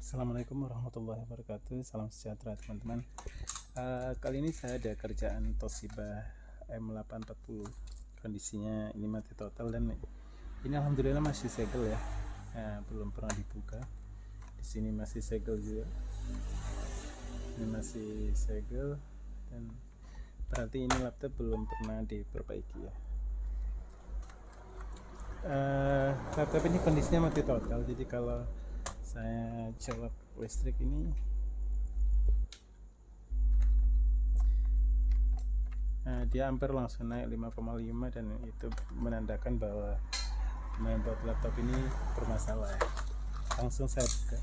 Assalamualaikum warahmatullahi wabarakatuh. Salam sejahtera teman-teman. Uh, Kali ini saya ada kerjaan Toshiba M840 Kondisinya ini mati total dan ini Alhamdulillah masih segel ya. Nah, Belum pernah dibuka. Di sini masih segel juga. Ini masih segel Dan berarti ini laptop belum pernah diperbaiki ya. Uh, laptop ini kondisinya mati total. Jadi kalau saya colok listrik ini. Nah, dia ampere langsung naik 5,5 dan itu menandakan bahwa mainboard laptop ini bermasalah. Langsung saya buka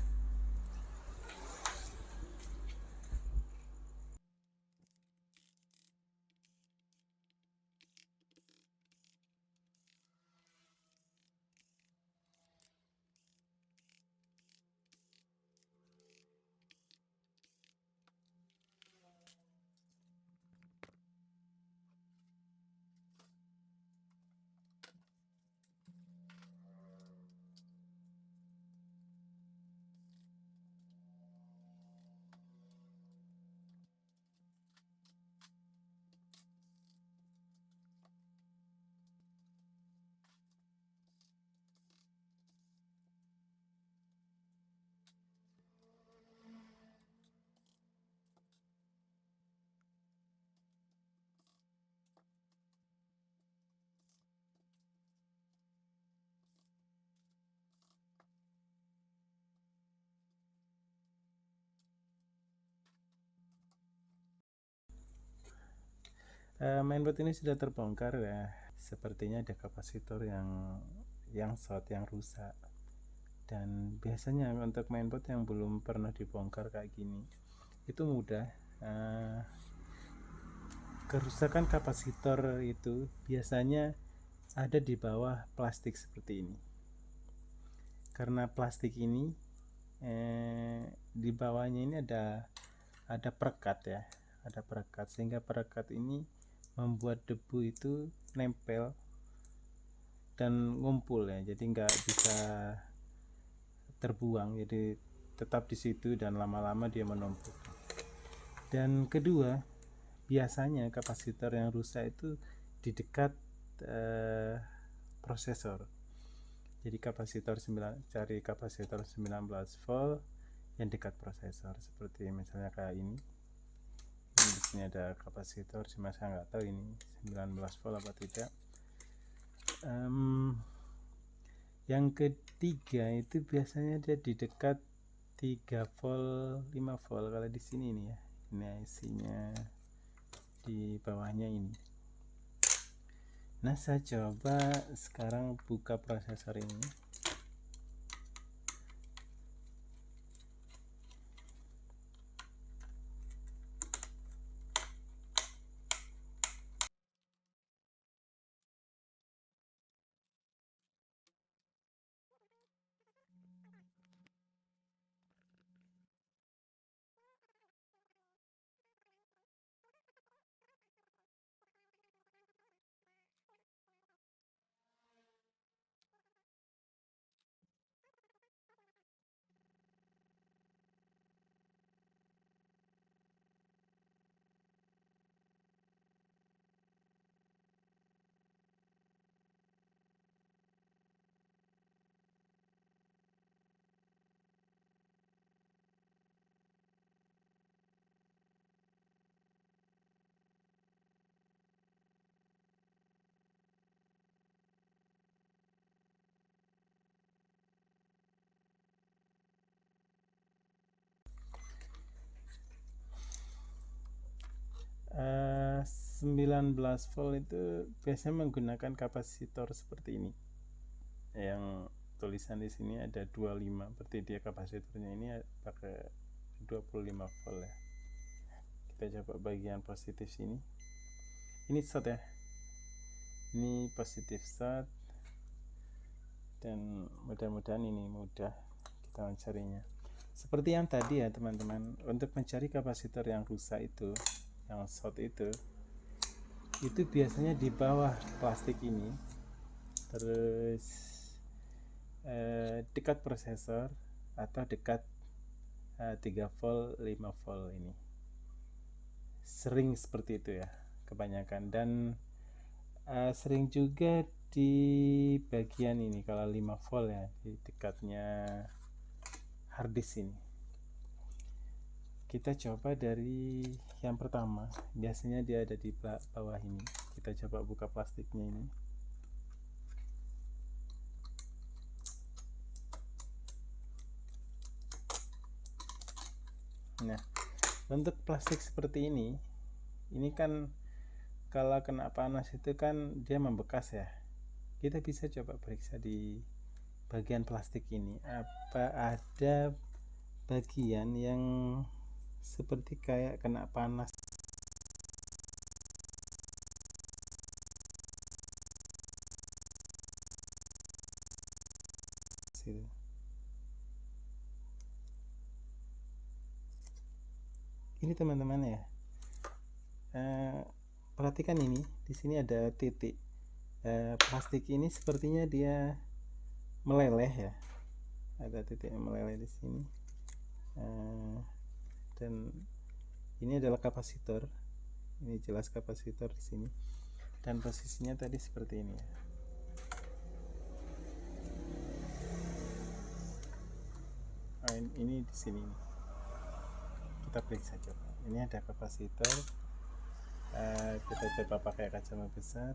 uh, mainboard ini sudah terbongkar ya. Sepertinya ada kapasitor yang yang short yang rusak. Dan biasanya untuk mainboard yang belum pernah dibongkar kayak gini itu mudah. Uh, kerusakan kapasitor itu biasanya ada di bawah plastik seperti ini. Karena plastik ini eh, di bawahnya ini ada ada perekat ya ada perekat. Sehingga perekat ini membuat debu itu nempel dan ngumpul ya. Jadi nggak bisa terbuang. Jadi tetap di situ dan lama-lama dia menumpuk. Dan kedua biasanya kapasitor yang rusak itu di dekat eh, prosesor. Jadi kapasitor 9 cari kapasitor 19 volt yang dekat prosesor seperti misalnya kayak ini di sini ada kapasitor cuma saya nggak tahu ini 19 volt apa tidak. Um, yang ketiga itu biasanya dia di dekat 3 volt 5 volt kalau di sini ini ya. Ini IC-nya di bawahnya ini. Nah saya coba sekarang buka prosesor ini uh, 19 volt itu biasanya menggunakan kapasitor seperti ini. Yang tulisan di sini ada 25 berarti dia kapasitornya ini pakai 25 volt ya. Kita coba bagian positif sini. Ini short ya. Ini positif short. Dan mudah-mudahan ini mudah kita mencarinya. Seperti yang tadi ya teman-teman untuk mencari kapasitor yang rusak itu yang short itu itu biasanya di bawah plastik ini. Terus eh, dekat prosesor atau dekat uh, 3 volt 5 volt ini. Sering seperti itu ya kebanyakan. Dan uh, sering juga di bagian ini kalau 5 volt ya di dekatnya harddisk ini kita coba dari yang pertama. Biasanya dia ada di bawah ini. Kita coba buka plastiknya ini. Nah untuk plastik seperti ini ini kan kalau kena panas itu kan dia membekas ya. Kita bisa coba periksa di bagian plastik ini. Apa ada bagian yang seperti kayak kena panas. Ini teman-teman ya eh, perhatikan ini di sini ada titik eh, plastik ini sepertinya dia meleleh ya. Ada titik yang meleleh di sini. Eh, ini adalah kapasitor. Ini jelas kapasitor di sini. Dan posisinya tadi seperti ini ya. Oh, ini di sini kita periksa coba. Ini ada kapasitor. Uh, kita coba pakai kacamata besar.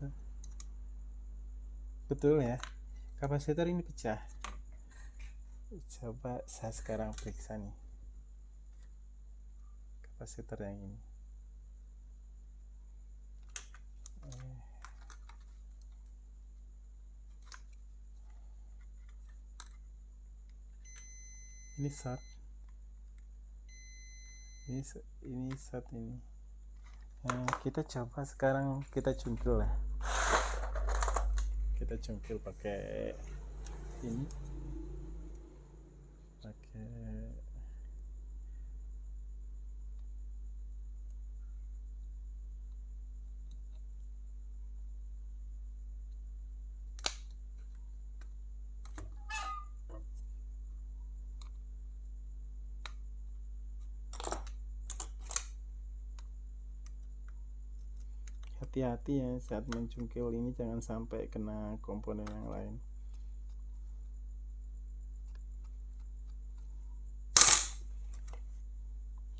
Betul ya. Kapasitor ini pecah. Coba saya sekarang periksa nih kapasitor yang ini. Eh. ini short ini ini short ini. Nah, kita coba sekarang kita cungkil ya kita cungkil pakai ini. Pakai hati-hati ya saat mencungkil ini jangan sampai kena komponen yang lain.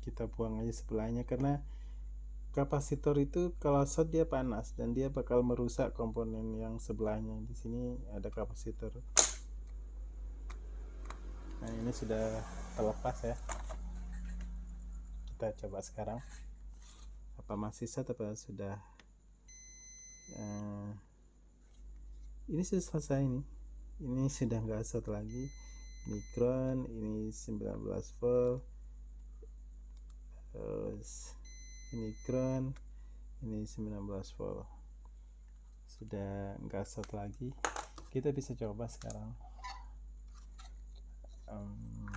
Kita buang aja sebelahnya karena kapasitor itu kalau short dia panas dan dia bakal merusak komponen yang sebelahnya. Di sini ada kapasitor. Nah ini sudah terlepas ya. Kita coba sekarang. Apa masih short apa sudah uh, ini sudah selesai ini ini sudah nggak short lagi. Mikron ini 19 volt. Terus ini ground ini 19 volt. Sudah nggak short lagi. Kita bisa coba sekarang. Um,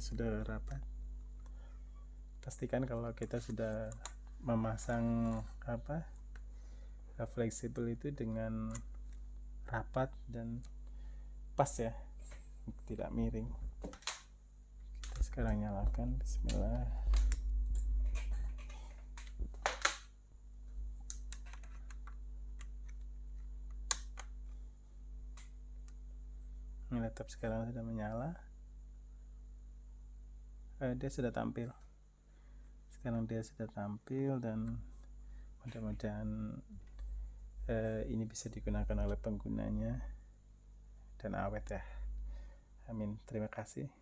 sudah rapat? Pastikan kalau kita sudah memasang apa fleksibel itu dengan rapat dan pas ya tidak miring. Kita sekarang nyalakan bismillah. Ini laptop sekarang sudah menyala eh, dia sudah tampil. Sekarang dia sudah tampil dan mudah-mudahan eh, ini bisa digunakan oleh penggunanya dan awet ya. Amin. Terima kasih